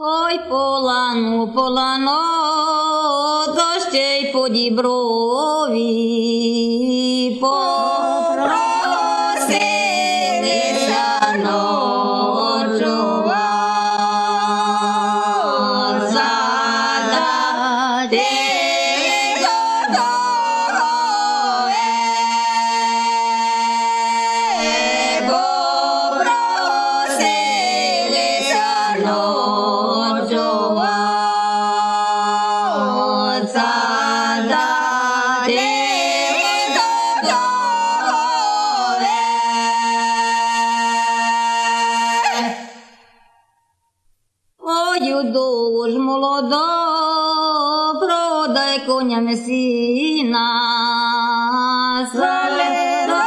Ой, полану, полано, дощей ще по діброві. Попросилися Ой, дуж молодо, продай коня месіна. Заледоте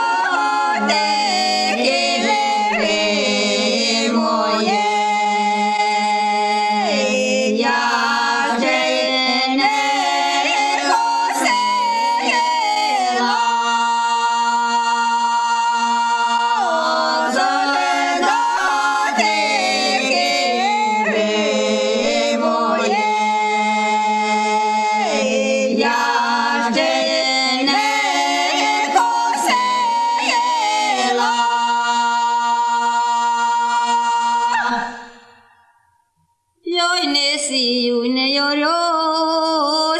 не йорю,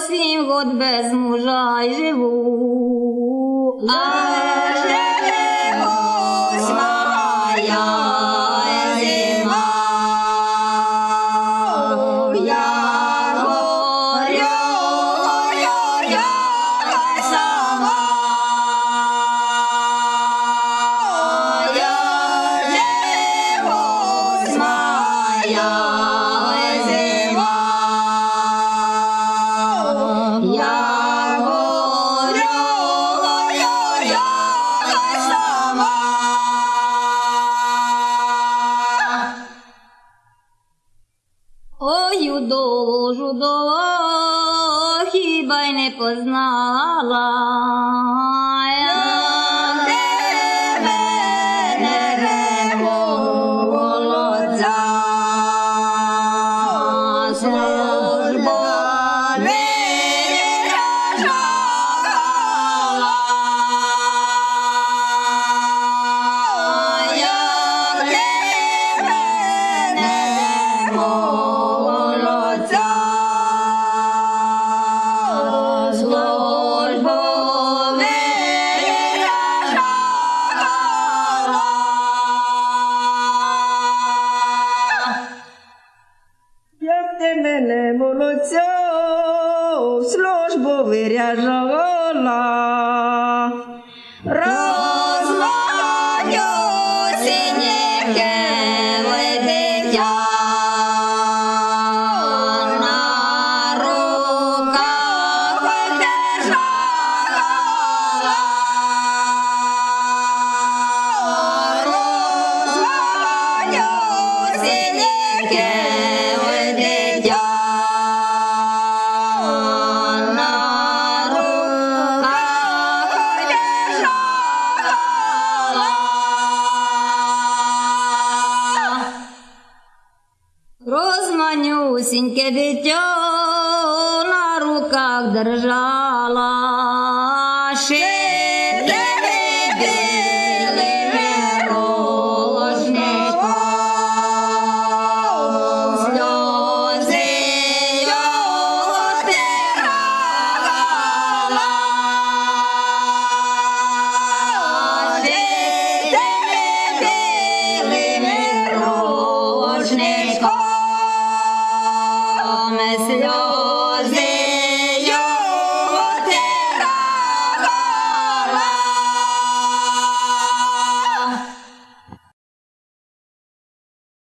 сім год без мужа й живу. А Ой, удову, жудово, хіба й не познала. Я мене молодця, в службу виряжала. Малесеньке дитя на руках держала.